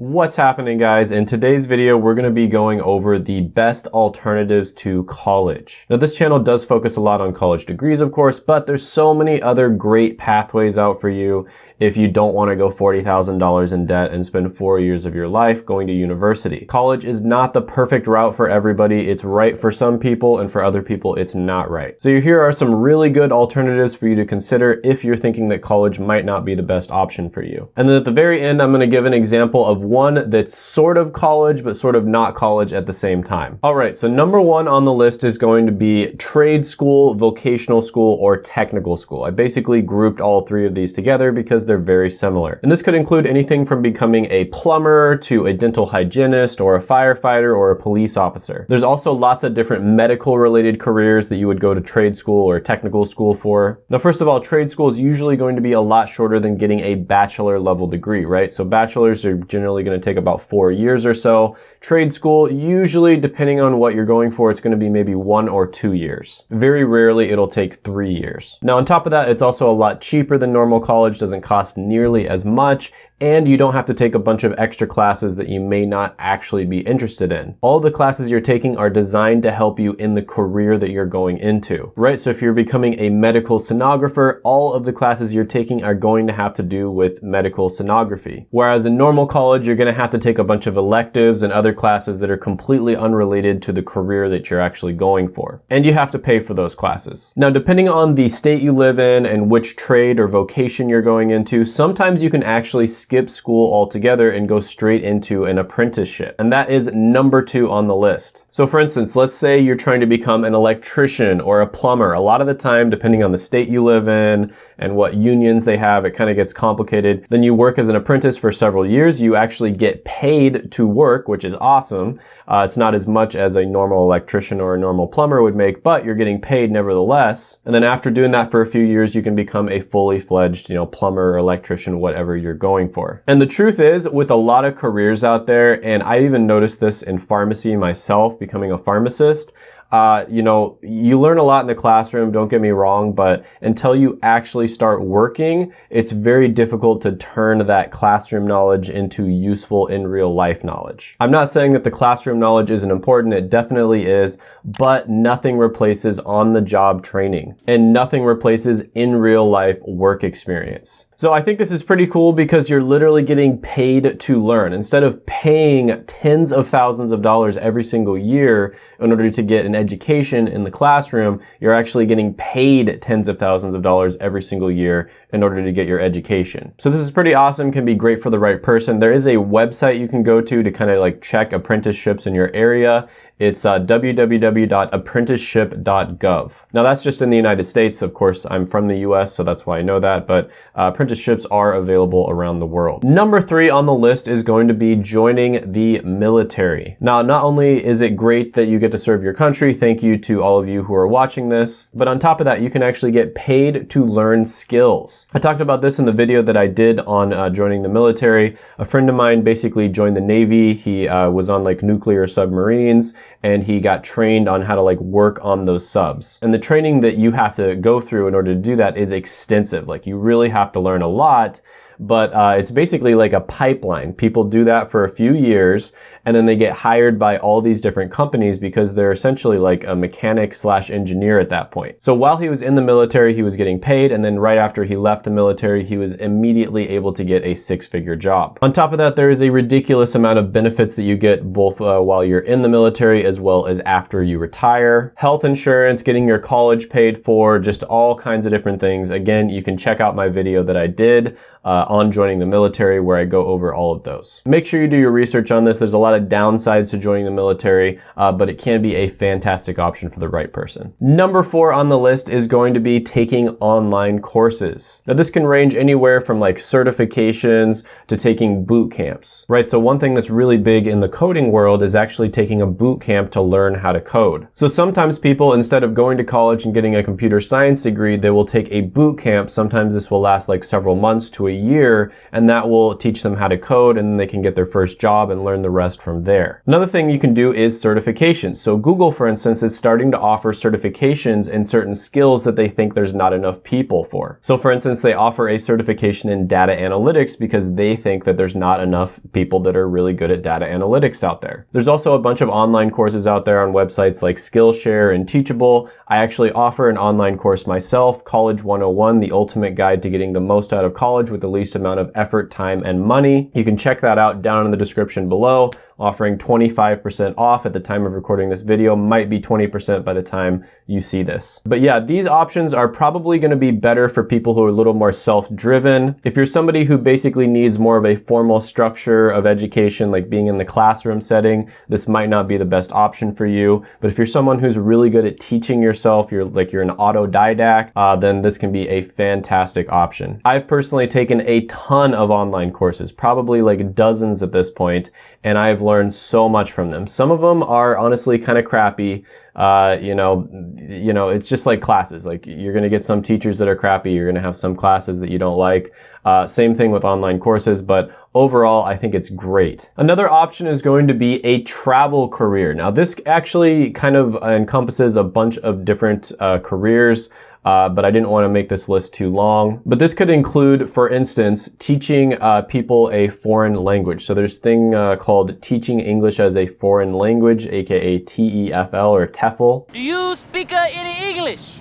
What's happening guys? In today's video, we're going to be going over the best alternatives to college. Now this channel does focus a lot on college degrees, of course, but there's so many other great pathways out for you if you don't want to go $40,000 in debt and spend four years of your life going to university. College is not the perfect route for everybody. It's right for some people and for other people, it's not right. So here are some really good alternatives for you to consider if you're thinking that college might not be the best option for you. And then at the very end, I'm going to give an example of one that's sort of college, but sort of not college at the same time. All right, so number one on the list is going to be trade school, vocational school, or technical school. I basically grouped all three of these together because they're very similar. And this could include anything from becoming a plumber to a dental hygienist or a firefighter or a police officer. There's also lots of different medical related careers that you would go to trade school or technical school for. Now, first of all, trade school is usually going to be a lot shorter than getting a bachelor level degree, right? So bachelors are generally generally going to take about four years or so. Trade school, usually depending on what you're going for, it's going to be maybe one or two years. Very rarely it'll take three years. Now on top of that, it's also a lot cheaper than normal college, doesn't cost nearly as much, and you don't have to take a bunch of extra classes that you may not actually be interested in. All the classes you're taking are designed to help you in the career that you're going into, right? So if you're becoming a medical sonographer, all of the classes you're taking are going to have to do with medical sonography. Whereas in normal college, you're gonna have to take a bunch of electives and other classes that are completely unrelated to the career that you're actually going for. And you have to pay for those classes. Now, depending on the state you live in and which trade or vocation you're going into, sometimes you can actually skip school altogether and go straight into an apprenticeship. And that is number two on the list. So for instance, let's say you're trying to become an electrician or a plumber. A lot of the time, depending on the state you live in and what unions they have, it kind of gets complicated. Then you work as an apprentice for several years. You actually get paid to work, which is awesome. Uh, it's not as much as a normal electrician or a normal plumber would make, but you're getting paid nevertheless. And then after doing that for a few years, you can become a fully fledged, you know, plumber or electrician, whatever you're going for. And the truth is, with a lot of careers out there, and I even noticed this in pharmacy myself, becoming a pharmacist, uh, you know, you learn a lot in the classroom, don't get me wrong, but until you actually start working, it's very difficult to turn that classroom knowledge into useful in real life knowledge. I'm not saying that the classroom knowledge isn't important, it definitely is, but nothing replaces on the job training and nothing replaces in real life work experience. So I think this is pretty cool because you're literally getting paid to learn. Instead of paying tens of thousands of dollars every single year in order to get an education in the classroom, you're actually getting paid tens of thousands of dollars every single year in order to get your education. So this is pretty awesome, can be great for the right person. There is a website you can go to to kind of like check apprenticeships in your area. It's uh, www.apprenticeship.gov. Now that's just in the United States. Of course, I'm from the US, so that's why I know that, but uh, apprenticeships are available around the world. Number three on the list is going to be joining the military. Now, not only is it great that you get to serve your country, Thank you to all of you who are watching this. But on top of that, you can actually get paid to learn skills. I talked about this in the video that I did on uh, joining the military. A friend of mine basically joined the Navy. He uh, was on like nuclear submarines and he got trained on how to like work on those subs. And the training that you have to go through in order to do that is extensive. Like you really have to learn a lot but uh, it's basically like a pipeline. People do that for a few years and then they get hired by all these different companies because they're essentially like a mechanic slash engineer at that point. So while he was in the military, he was getting paid and then right after he left the military, he was immediately able to get a six-figure job. On top of that, there is a ridiculous amount of benefits that you get both uh, while you're in the military as well as after you retire. Health insurance, getting your college paid for, just all kinds of different things. Again, you can check out my video that I did uh, on joining the military where I go over all of those. Make sure you do your research on this. There's a lot of downsides to joining the military, uh, but it can be a fantastic option for the right person. Number four on the list is going to be taking online courses. Now this can range anywhere from like certifications to taking boot camps, right? So one thing that's really big in the coding world is actually taking a boot camp to learn how to code. So sometimes people, instead of going to college and getting a computer science degree, they will take a boot camp. Sometimes this will last like several months to a year year, and that will teach them how to code and they can get their first job and learn the rest from there. Another thing you can do is certifications. So Google, for instance, is starting to offer certifications in certain skills that they think there's not enough people for. So for instance, they offer a certification in data analytics because they think that there's not enough people that are really good at data analytics out there. There's also a bunch of online courses out there on websites like Skillshare and Teachable. I actually offer an online course myself, College 101, the ultimate guide to getting the most out of college with the least amount of effort, time, and money. You can check that out down in the description below offering 25% off at the time of recording this video, might be 20% by the time you see this. But yeah, these options are probably gonna be better for people who are a little more self-driven. If you're somebody who basically needs more of a formal structure of education, like being in the classroom setting, this might not be the best option for you. But if you're someone who's really good at teaching yourself, you're like you're an autodidact, uh, then this can be a fantastic option. I've personally taken a ton of online courses, probably like dozens at this point, and I've learned so much from them. Some of them are honestly kind of crappy. Uh, you know, you know, it's just like classes. Like you're going to get some teachers that are crappy. You're going to have some classes that you don't like. Uh, same thing with online courses, but overall, I think it's great. Another option is going to be a travel career. Now, this actually kind of encompasses a bunch of different uh, careers uh, but I didn't want to make this list too long. But this could include, for instance, teaching uh, people a foreign language. So there's thing uh, called teaching English as a foreign language, aka TEFL or TEFL. Do you speak uh, any English?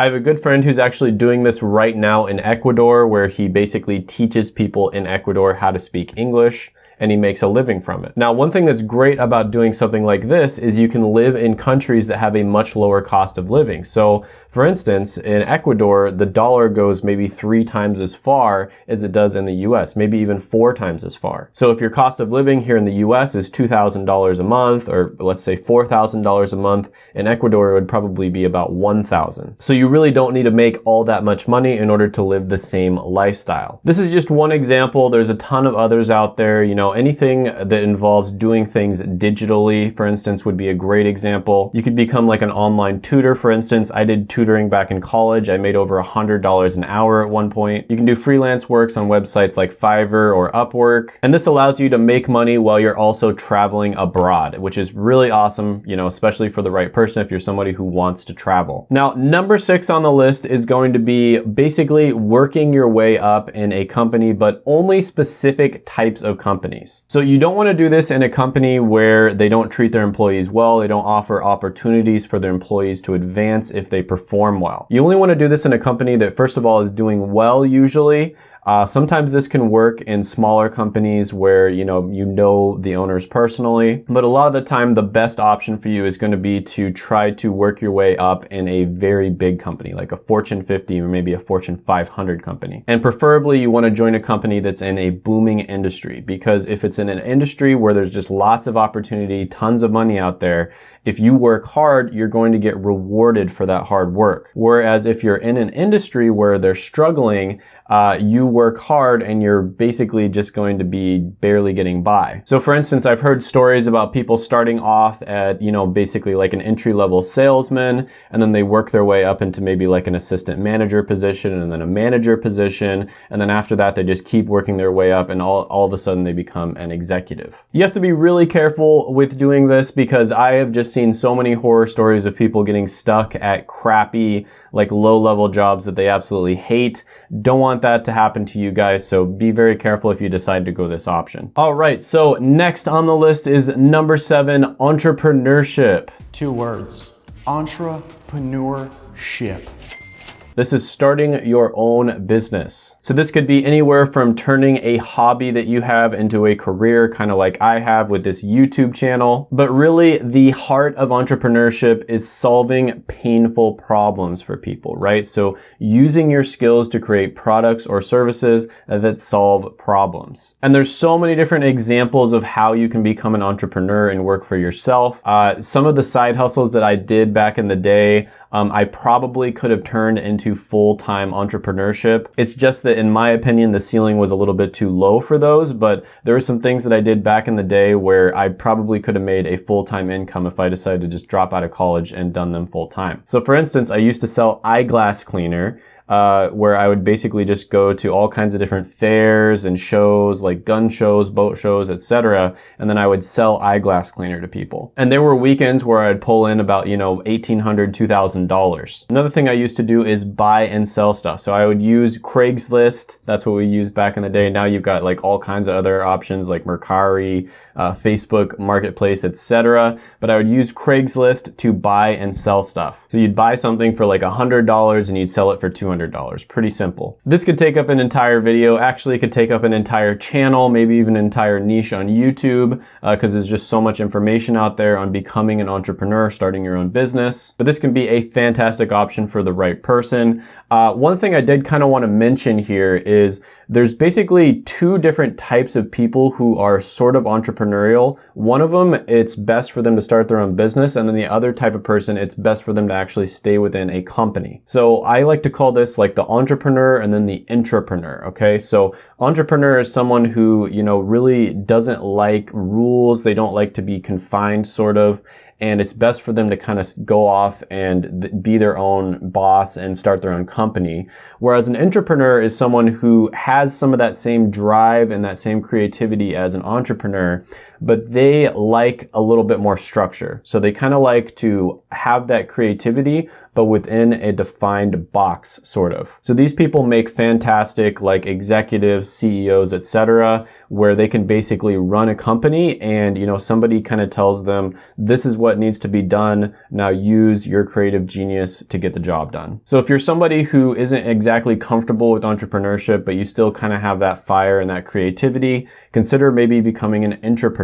I have a good friend who's actually doing this right now in Ecuador, where he basically teaches people in Ecuador how to speak English and he makes a living from it. Now, one thing that's great about doing something like this is you can live in countries that have a much lower cost of living. So, for instance, in Ecuador, the dollar goes maybe three times as far as it does in the US, maybe even four times as far. So if your cost of living here in the US is $2,000 a month, or let's say $4,000 a month, in Ecuador it would probably be about 1,000. So you really don't need to make all that much money in order to live the same lifestyle. This is just one example. There's a ton of others out there. You know, know, anything that involves doing things digitally, for instance, would be a great example. You could become like an online tutor, for instance. I did tutoring back in college. I made over $100 an hour at one point. You can do freelance works on websites like Fiverr or Upwork. And this allows you to make money while you're also traveling abroad, which is really awesome, you know, especially for the right person if you're somebody who wants to travel. Now, number six on the list is going to be basically working your way up in a company, but only specific types of companies companies. So you don't want to do this in a company where they don't treat their employees well, they don't offer opportunities for their employees to advance if they perform well. You only want to do this in a company that first of all is doing well usually, uh, sometimes this can work in smaller companies where, you know, you know the owners personally, but a lot of the time the best option for you is going to be to try to work your way up in a very big company, like a Fortune 50 or maybe a Fortune 500 company. And preferably you want to join a company that's in a booming industry because if it's in an industry where there's just lots of opportunity, tons of money out there, if you work hard, you're going to get rewarded for that hard work. Whereas if you're in an industry where they're struggling, uh, you work hard and you're basically just going to be barely getting by. So for instance, I've heard stories about people starting off at, you know, basically like an entry level salesman and then they work their way up into maybe like an assistant manager position and then a manager position. And then after that, they just keep working their way up and all, all of a sudden they become an executive. You have to be really careful with doing this because I have just seen so many horror stories of people getting stuck at crappy, like low level jobs that they absolutely hate. Don't want that to happen to you guys, so be very careful if you decide to go this option. All right, so next on the list is number seven, entrepreneurship. Two words, entrepreneurship. This is starting your own business. So this could be anywhere from turning a hobby that you have into a career, kind of like I have with this YouTube channel. But really the heart of entrepreneurship is solving painful problems for people, right? So using your skills to create products or services that solve problems. And there's so many different examples of how you can become an entrepreneur and work for yourself. Uh, some of the side hustles that I did back in the day, um, I probably could have turned into full-time entrepreneurship. It's just that in my opinion, the ceiling was a little bit too low for those, but there are some things that I did back in the day where I probably could have made a full-time income if I decided to just drop out of college and done them full-time. So for instance, I used to sell eyeglass cleaner uh, where I would basically just go to all kinds of different fairs and shows like gun shows, boat shows, etc. And then I would sell eyeglass cleaner to people. And there were weekends where I'd pull in about, you know, $1,800, $2,000. Another thing I used to do is buy and sell stuff. So I would use Craigslist. That's what we used back in the day. Now you've got like all kinds of other options like Mercari, uh, Facebook Marketplace, etc. But I would use Craigslist to buy and sell stuff. So you'd buy something for like $100 and you'd sell it for $200. Pretty simple. This could take up an entire video. Actually, it could take up an entire channel, maybe even an entire niche on YouTube, because uh, there's just so much information out there on becoming an entrepreneur, starting your own business. But this can be a fantastic option for the right person. Uh, one thing I did kind of want to mention here is there's basically two different types of people who are sort of entrepreneurial. One of them, it's best for them to start their own business. And then the other type of person, it's best for them to actually stay within a company. So I like to call this like the entrepreneur and then the intrapreneur. Okay. So entrepreneur is someone who, you know, really doesn't like rules. They don't like to be confined sort of. And it's best for them to kind of go off and be their own boss and start their own company. Whereas an intrapreneur is someone who has some of that same drive and that same creativity as an entrepreneur, but they like a little bit more structure. So they kind of like to have that creativity, but within a defined box, sort of. So these people make fantastic like executives, CEOs, etc., where they can basically run a company and, you know, somebody kind of tells them, this is what needs to be done. Now use your creative genius to get the job done. So if you're somebody who isn't exactly comfortable with entrepreneurship, but you still kind of have that fire and that creativity, consider maybe becoming an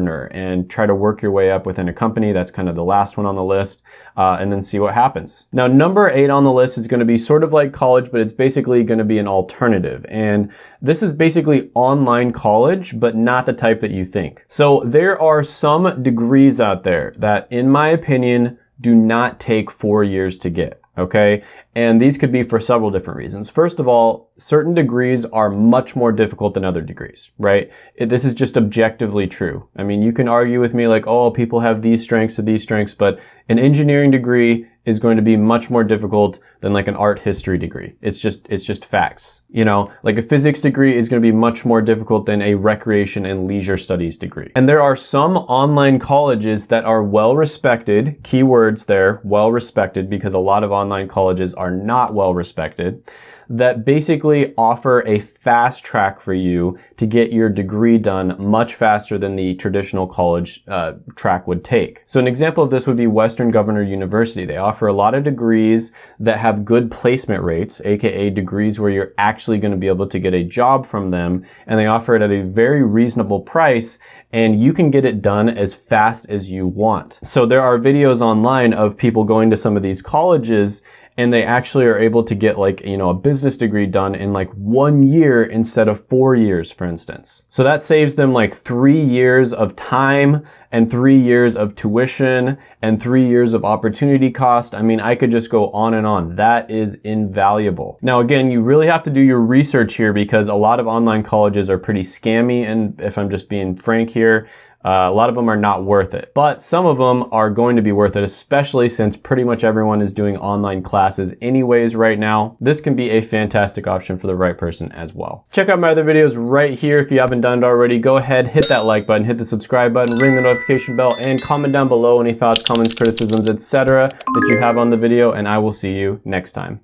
intrapreneur and try to work your way up within a company. That's kind of the last one on the list, uh, and then see what happens. Now, number eight on the list is going to be sort of like college, but it's basically going to be an alternative. And this is basically online college, but not the type that you think. So there are some degrees out there that, in my opinion, do not take four years to get okay? And these could be for several different reasons. First of all, certain degrees are much more difficult than other degrees, right? It, this is just objectively true. I mean, you can argue with me like, oh, people have these strengths or these strengths, but an engineering degree is going to be much more difficult than like an art history degree. It's just, it's just facts. You know, like a physics degree is going to be much more difficult than a recreation and leisure studies degree. And there are some online colleges that are well respected, keywords there, well respected because a lot of online colleges are not well respected that basically offer a fast track for you to get your degree done much faster than the traditional college uh, track would take. So an example of this would be Western Governor University. They offer a lot of degrees that have good placement rates, aka degrees where you're actually going to be able to get a job from them, and they offer it at a very reasonable price, and you can get it done as fast as you want. So there are videos online of people going to some of these colleges and they actually are able to get like, you know, a business degree done in like one year instead of four years, for instance. So that saves them like three years of time and three years of tuition and three years of opportunity cost. I mean, I could just go on and on. That is invaluable. Now, again, you really have to do your research here because a lot of online colleges are pretty scammy. And if I'm just being frank here, uh, a lot of them are not worth it, but some of them are going to be worth it, especially since pretty much everyone is doing online classes anyways right now. This can be a fantastic option for the right person as well. Check out my other videos right here if you haven't done it already. Go ahead, hit that like button, hit the subscribe button, ring the notification bell, and comment down below any thoughts, comments, criticisms, etc. that you have on the video, and I will see you next time.